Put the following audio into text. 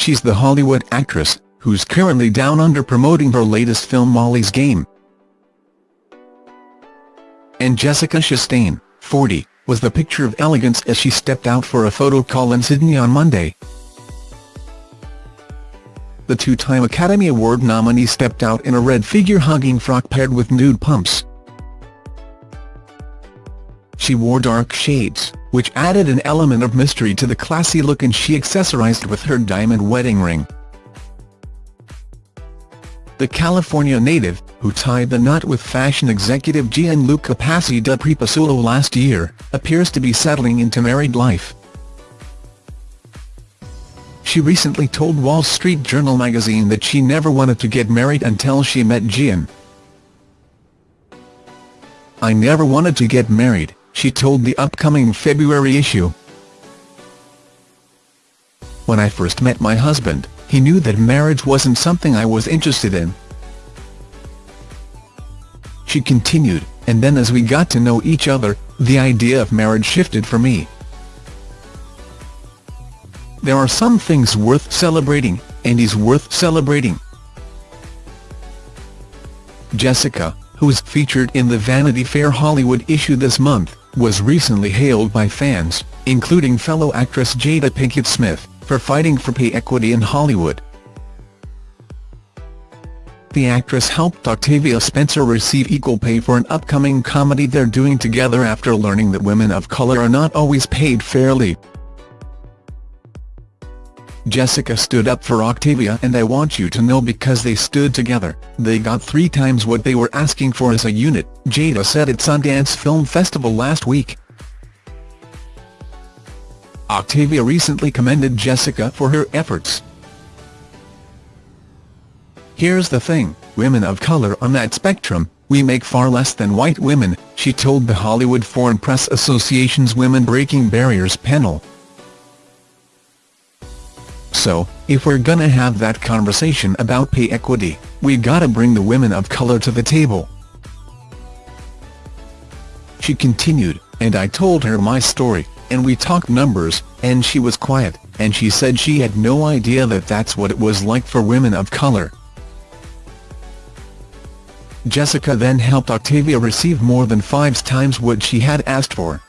she's the Hollywood actress, who's currently down under promoting her latest film Molly's Game. And Jessica Chastain, 40, was the picture of elegance as she stepped out for a photo call in Sydney on Monday. The two-time Academy Award nominee stepped out in a red figure-hugging frock paired with nude pumps. She wore dark shades, which added an element of mystery to the classy look and she accessorized with her diamond wedding ring. The California native, who tied the knot with fashion executive Gianluca Passi de Preposulo last year, appears to be settling into married life. She recently told Wall Street Journal magazine that she never wanted to get married until she met Gian. I never wanted to get married, she told the upcoming February issue. When I first met my husband, he knew that marriage wasn't something I was interested in. She continued, and then as we got to know each other, the idea of marriage shifted for me. There are some things worth celebrating, and he's worth celebrating. Jessica, who is featured in the Vanity Fair Hollywood issue this month, was recently hailed by fans, including fellow actress Jada Pinkett Smith, for fighting for pay equity in Hollywood. The actress helped Octavia Spencer receive equal pay for an upcoming comedy they're doing together after learning that women of color are not always paid fairly. Jessica stood up for Octavia and I want you to know because they stood together, they got three times what they were asking for as a unit, Jada said at Sundance Film Festival last week. Octavia recently commended Jessica for her efforts. Here's the thing, women of color on that spectrum, we make far less than white women, she told the Hollywood Foreign Press Association's Women Breaking Barriers panel. So, if we're gonna have that conversation about pay equity, we gotta bring the women of color to the table. She continued, and I told her my story, and we talked numbers, and she was quiet, and she said she had no idea that that's what it was like for women of color. Jessica then helped Octavia receive more than five times what she had asked for.